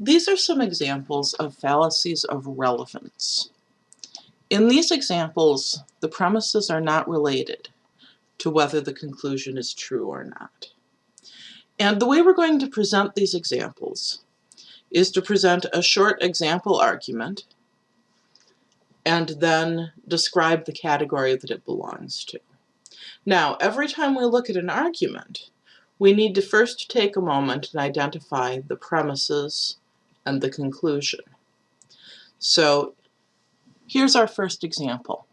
These are some examples of fallacies of relevance. In these examples, the premises are not related to whether the conclusion is true or not. And the way we're going to present these examples is to present a short example argument and then describe the category that it belongs to. Now, every time we look at an argument, we need to first take a moment and identify the premises and the conclusion. So here's our first example.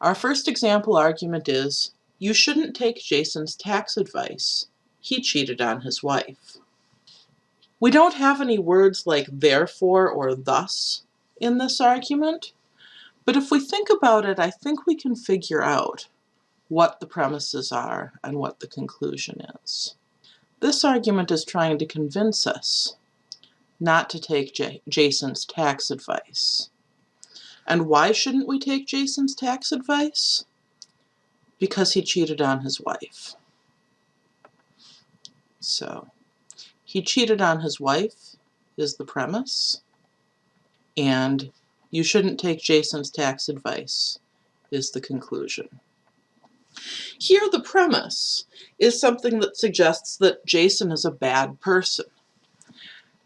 Our first example argument is, you shouldn't take Jason's tax advice. He cheated on his wife. We don't have any words like therefore or thus in this argument, but if we think about it, I think we can figure out what the premises are and what the conclusion is. This argument is trying to convince us not to take J Jason's tax advice. And why shouldn't we take Jason's tax advice? Because he cheated on his wife. So, he cheated on his wife is the premise, and you shouldn't take Jason's tax advice is the conclusion. Here the premise is something that suggests that Jason is a bad person.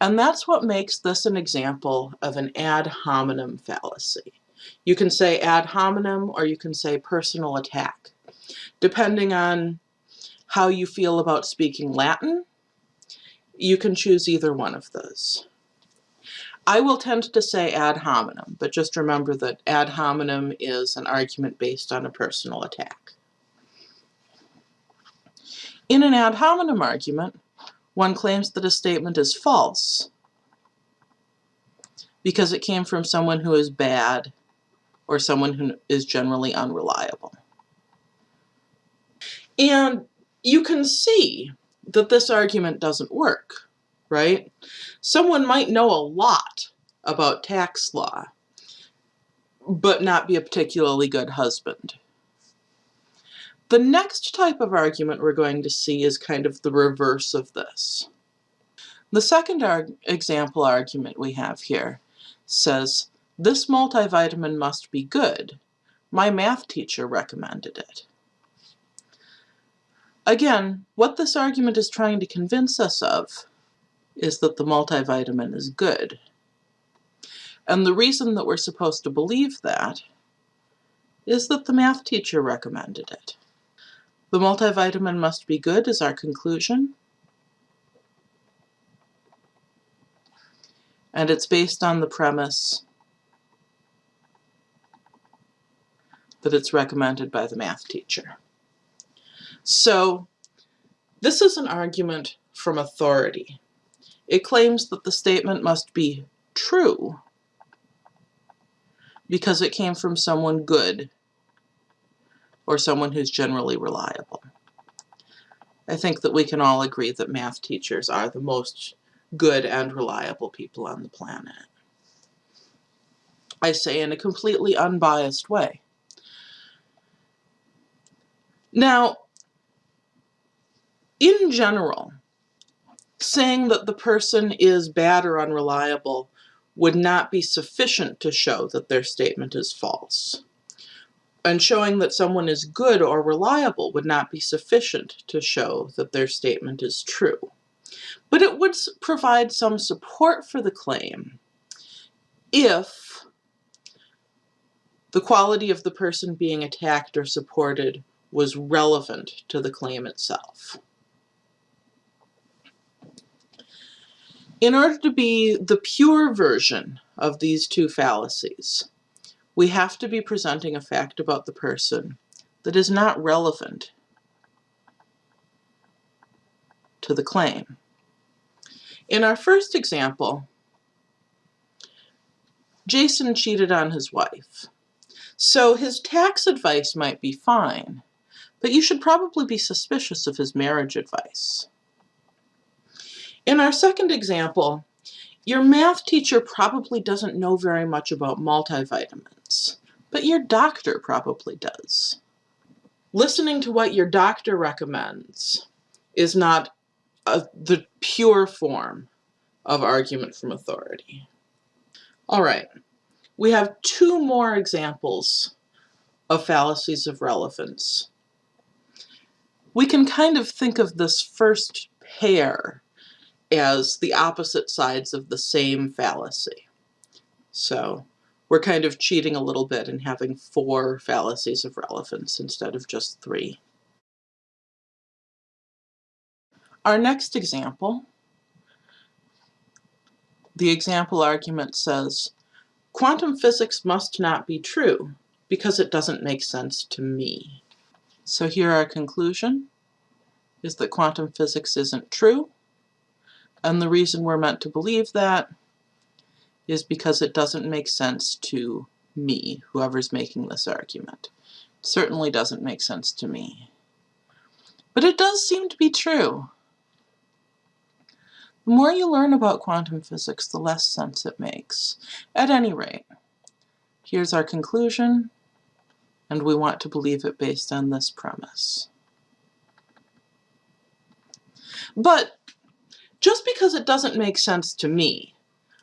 And that's what makes this an example of an ad hominem fallacy. You can say ad hominem or you can say personal attack. Depending on how you feel about speaking Latin, you can choose either one of those. I will tend to say ad hominem, but just remember that ad hominem is an argument based on a personal attack. In an ad hominem argument, one claims that a statement is false because it came from someone who is bad or someone who is generally unreliable. And you can see that this argument doesn't work, right? Someone might know a lot about tax law, but not be a particularly good husband. The next type of argument we're going to see is kind of the reverse of this. The second arg example argument we have here says, this multivitamin must be good. My math teacher recommended it. Again, what this argument is trying to convince us of is that the multivitamin is good. And the reason that we're supposed to believe that is that the math teacher recommended it. The multivitamin must be good is our conclusion. And it's based on the premise that it's recommended by the math teacher. So this is an argument from authority. It claims that the statement must be true because it came from someone good or someone who's generally reliable. I think that we can all agree that math teachers are the most good and reliable people on the planet. I say in a completely unbiased way. Now, in general, saying that the person is bad or unreliable would not be sufficient to show that their statement is false and showing that someone is good or reliable would not be sufficient to show that their statement is true. But it would provide some support for the claim if the quality of the person being attacked or supported was relevant to the claim itself. In order to be the pure version of these two fallacies, we have to be presenting a fact about the person that is not relevant to the claim. In our first example, Jason cheated on his wife. So his tax advice might be fine, but you should probably be suspicious of his marriage advice. In our second example, your math teacher probably doesn't know very much about multivitamins, but your doctor probably does. Listening to what your doctor recommends is not a, the pure form of argument from authority. All right, we have two more examples of fallacies of relevance. We can kind of think of this first pair as the opposite sides of the same fallacy. So we're kind of cheating a little bit and having four fallacies of relevance instead of just three. Our next example, the example argument says, quantum physics must not be true because it doesn't make sense to me. So here our conclusion is that quantum physics isn't true, and the reason we're meant to believe that is because it doesn't make sense to me, whoever's making this argument. It certainly doesn't make sense to me. But it does seem to be true. The more you learn about quantum physics, the less sense it makes. At any rate, here's our conclusion, and we want to believe it based on this premise. But just because it doesn't make sense to me,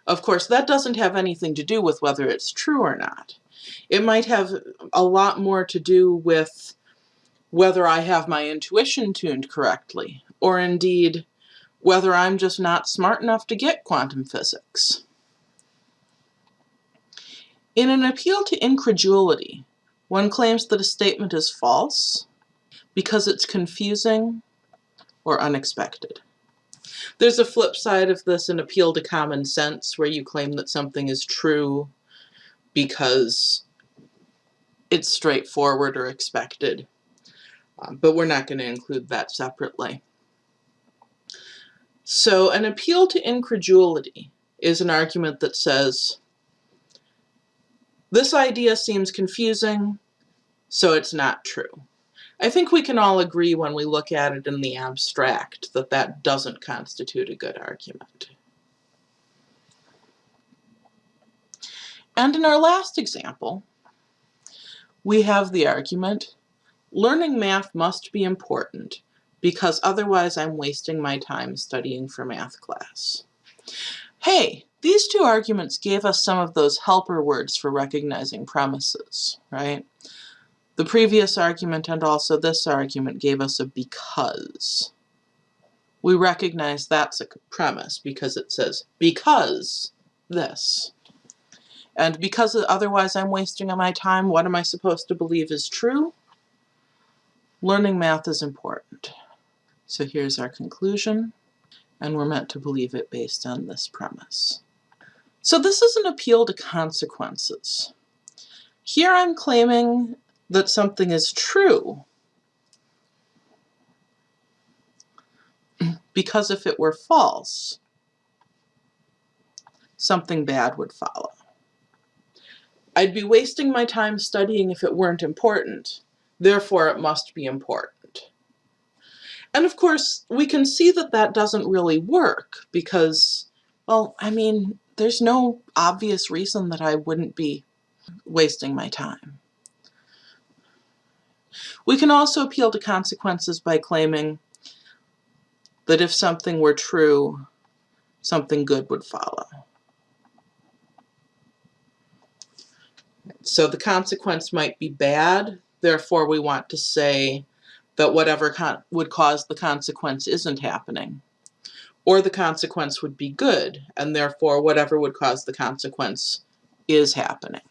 of course, that doesn't have anything to do with whether it's true or not. It might have a lot more to do with whether I have my intuition tuned correctly, or indeed whether I'm just not smart enough to get quantum physics. In an appeal to incredulity, one claims that a statement is false because it's confusing or unexpected. There's a flip side of this, an appeal to common sense, where you claim that something is true because it's straightforward or expected. Um, but we're not going to include that separately. So an appeal to incredulity is an argument that says, this idea seems confusing, so it's not true. I think we can all agree when we look at it in the abstract that that doesn't constitute a good argument. And in our last example, we have the argument, learning math must be important because otherwise I'm wasting my time studying for math class. Hey, these two arguments gave us some of those helper words for recognizing premises, right? The previous argument and also this argument gave us a because. We recognize that's a premise because it says because this. And because otherwise I'm wasting my time, what am I supposed to believe is true? Learning math is important. So here's our conclusion, and we're meant to believe it based on this premise. So this is an appeal to consequences. Here I'm claiming that something is true because if it were false, something bad would follow. I'd be wasting my time studying if it weren't important, therefore it must be important. And of course, we can see that that doesn't really work because, well, I mean, there's no obvious reason that I wouldn't be wasting my time. We can also appeal to consequences by claiming that if something were true, something good would follow. So the consequence might be bad, therefore we want to say that whatever would cause the consequence isn't happening. Or the consequence would be good, and therefore whatever would cause the consequence is happening.